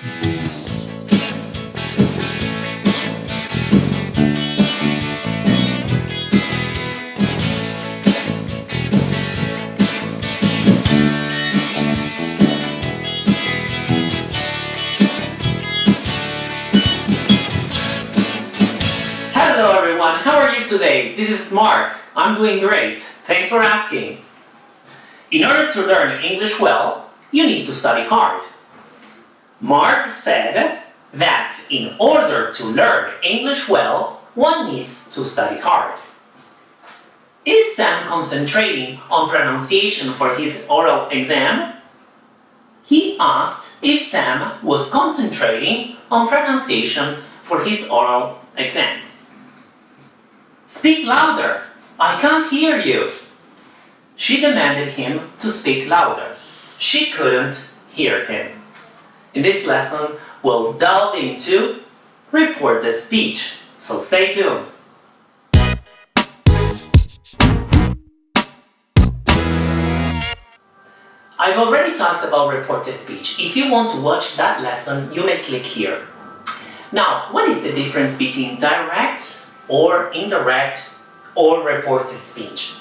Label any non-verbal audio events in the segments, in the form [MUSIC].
Hello everyone, how are you today? This is Mark. I'm doing great. Thanks for asking. In order to learn English well, you need to study hard. Mark said that in order to learn English well, one needs to study hard. Is Sam concentrating on pronunciation for his oral exam? He asked if Sam was concentrating on pronunciation for his oral exam. Speak louder! I can't hear you! She demanded him to speak louder. She couldn't hear him. In this lesson, we'll delve into reported speech, so stay tuned. I've already talked about reported speech. If you want to watch that lesson, you may click here. Now, what is the difference between direct or indirect or report reported speech?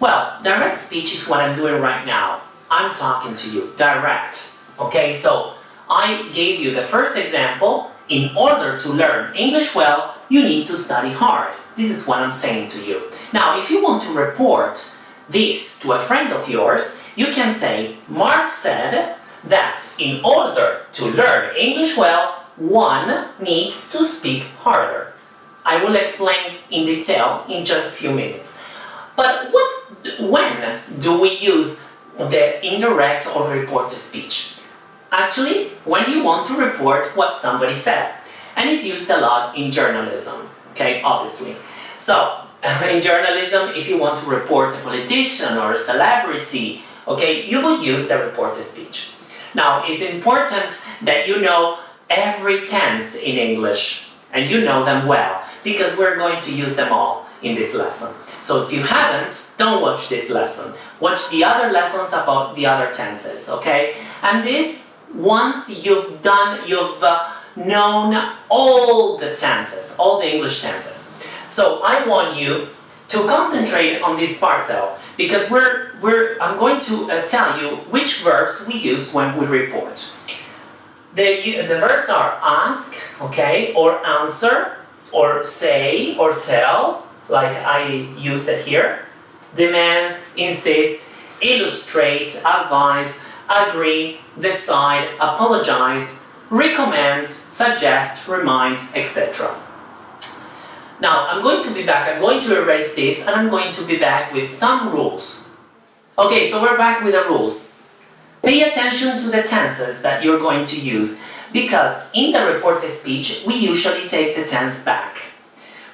Well, direct speech is what I'm doing right now. I'm talking to you, direct. Okay, so I gave you the first example. In order to learn English well, you need to study hard. This is what I'm saying to you. Now, if you want to report this to a friend of yours, you can say, Mark said that in order to learn English well, one needs to speak harder. I will explain in detail in just a few minutes. But what, when do we use the indirect or reported speech? Actually, when you want to report what somebody said. And it's used a lot in journalism, okay, obviously. So, [LAUGHS] in journalism, if you want to report a politician or a celebrity, okay, you will use the reported speech. Now, it's important that you know every tense in English, and you know them well, because we're going to use them all in this lesson. So if you haven't, don't watch this lesson. Watch the other lessons about the other tenses, okay? And this, once you've done, you've uh, known all the tenses, all the English tenses. So I want you to concentrate on this part though, because we're, we're, I'm going to uh, tell you which verbs we use when we report. The, the verbs are ask, okay, or answer, or say, or tell, like I used it here. Demand, insist, illustrate, advise, agree, decide, apologize, recommend, suggest, remind, etc. Now, I'm going to be back, I'm going to erase this, and I'm going to be back with some rules. Okay, so we're back with the rules. Pay attention to the tenses that you're going to use, because in the reported speech, we usually take the tense back.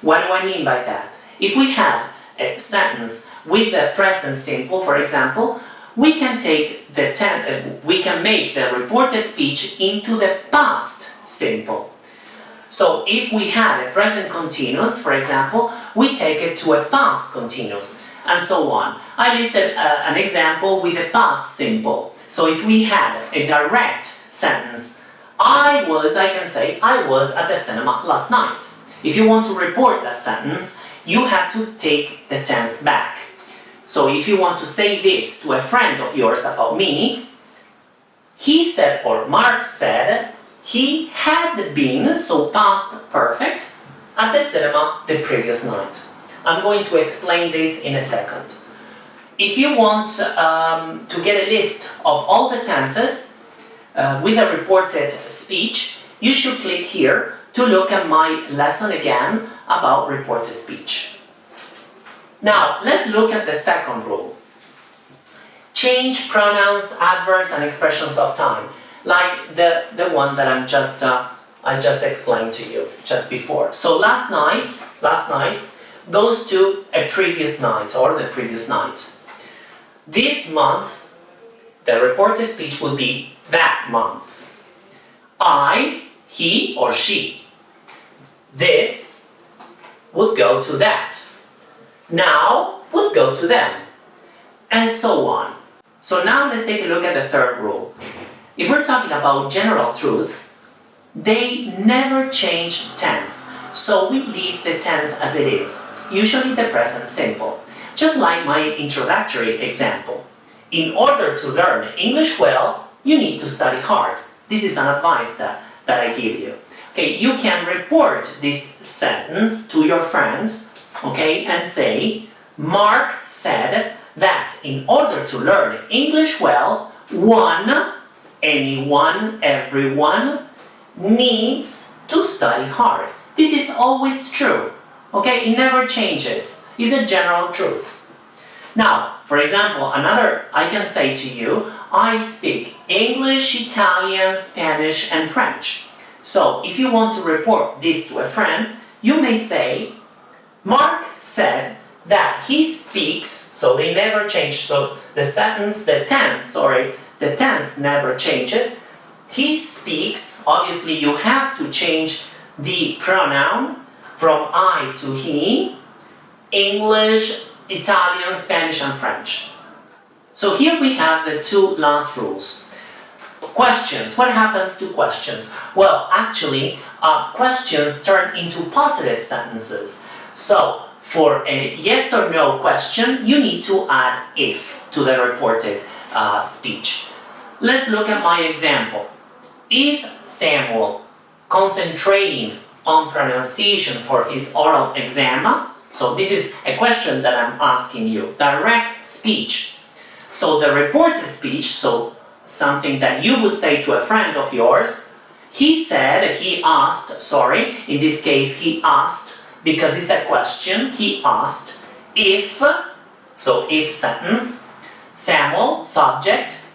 What do I mean by that? If we have a sentence with the present simple, for example, we can take the uh, we can make the reported speech into the past simple. So if we have a present continuous, for example, we take it to a past continuous, and so on. I listed uh, an example with a past simple. So if we had a direct sentence, I was, I can say, I was at the cinema last night. If you want to report that sentence, you have to take the tense back. So if you want to say this to a friend of yours about me, he said, or Mark said, he had been, so past perfect, at the cinema the previous night. I'm going to explain this in a second. If you want um, to get a list of all the tenses uh, with a reported speech, you should click here to look at my lesson again about reported speech. Now, let's look at the second rule. Change pronouns, adverbs and expressions of time like the, the one that I'm just, uh, I just explained to you just before. So last night, last night goes to a previous night or the previous night. This month, the reported speech will be that month. I, he or she. This would go to that. Now would go to them. And so on. So now let's take a look at the third rule. If we're talking about general truths, they never change tense. So we leave the tense as it is, usually the present simple. Just like my introductory example. In order to learn English well, you need to study hard. This is an advice that, that I give you. Okay, you can report this sentence to your friends, okay, and say, Mark said that in order to learn English well, one, anyone, everyone, needs to study hard. This is always true. Okay, it never changes. It's a general truth. Now, for example, another, I can say to you, I speak English, Italian, Spanish, and French. So, if you want to report this to a friend, you may say, Mark said that he speaks, so they never change, so the sentence, the tense, sorry, the tense never changes. He speaks, obviously you have to change the pronoun from I to he, English, Italian, Spanish and French. So here we have the two last rules. Questions. What happens to questions? Well, actually, uh, questions turn into positive sentences. So, for a yes or no question, you need to add if to the reported uh, speech. Let's look at my example. Is Samuel concentrating on pronunciation for his oral exam? So this is a question that I'm asking you. Direct speech. So the reported speech, so something that you would say to a friend of yours, he said, he asked, sorry, in this case he asked, because it's a question, he asked, if, so if sentence, Samuel, subject,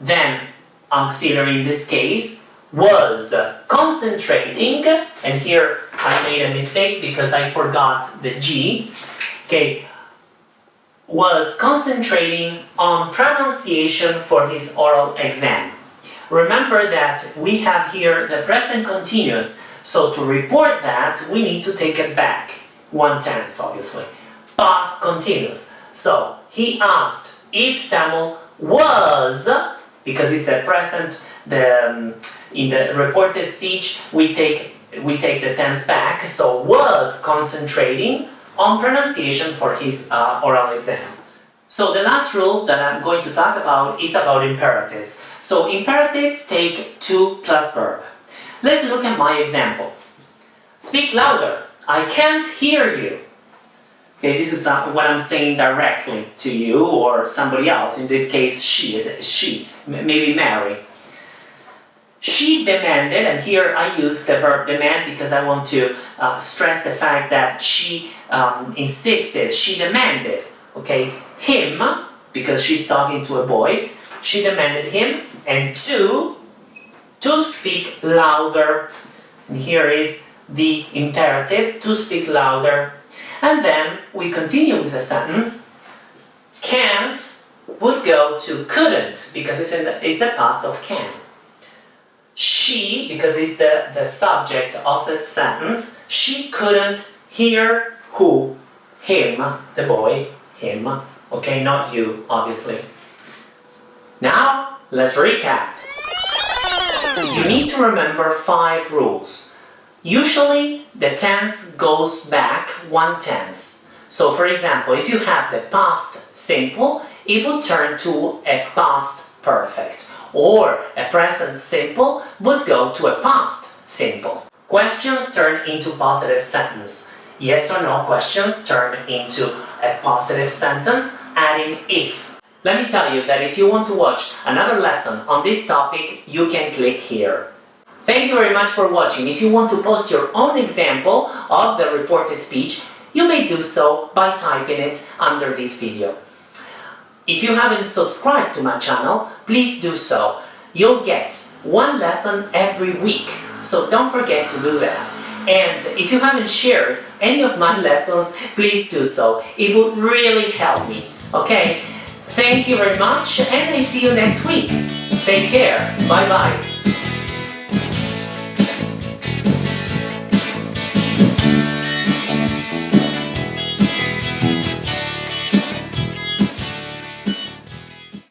then auxiliary in this case, was concentrating, and here I made a mistake because I forgot the G, okay, was concentrating on pronunciation for his oral exam. Remember that we have here the present continuous, so to report that we need to take it back, one tense obviously. Past continuous. So he asked if Samuel was because it's the present, the, um, in the reported speech, we take, we take the tense back, so was concentrating on pronunciation for his uh, oral exam. So the last rule that I'm going to talk about is about imperatives. So imperatives take to plus verb. Let's look at my example. Speak louder. I can't hear you. Okay, this is uh, what I'm saying directly to you or somebody else. In this case, she is she, maybe Mary. She demanded, and here I use the verb demand because I want to uh, stress the fact that she um, insisted, she demanded, okay, him, because she's talking to a boy, she demanded him, and two, to speak louder. Here is the imperative, to speak louder and then we continue with the sentence. Can't would go to couldn't because it's, in the, it's the past of can. She, because it's the, the subject of that sentence, she couldn't hear who? Him, the boy, him. Okay, not you, obviously. Now, let's recap. You need to remember five rules. Usually the tense goes back one tense. So for example, if you have the past simple, it would turn to a past perfect. Or a present simple would go to a past simple. Questions turn into positive sentence. Yes or no questions turn into a positive sentence adding if. Let me tell you that if you want to watch another lesson on this topic, you can click here. Thank you very much for watching. If you want to post your own example of the reported speech, you may do so by typing it under this video. If you haven't subscribed to my channel, please do so. You'll get one lesson every week, so don't forget to do that. And if you haven't shared any of my [LAUGHS] lessons, please do so. It would really help me, okay? Thank you very much, and I see you next week. Take care. Bye-bye.